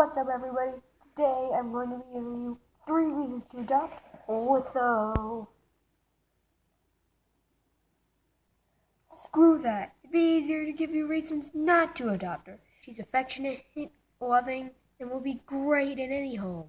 What's up, everybody? Today I'm going to be giving you three reasons to adopt Litho. Screw that. It'd be easier to give you reasons not to adopt her. She's affectionate, loving, and will be great in any home.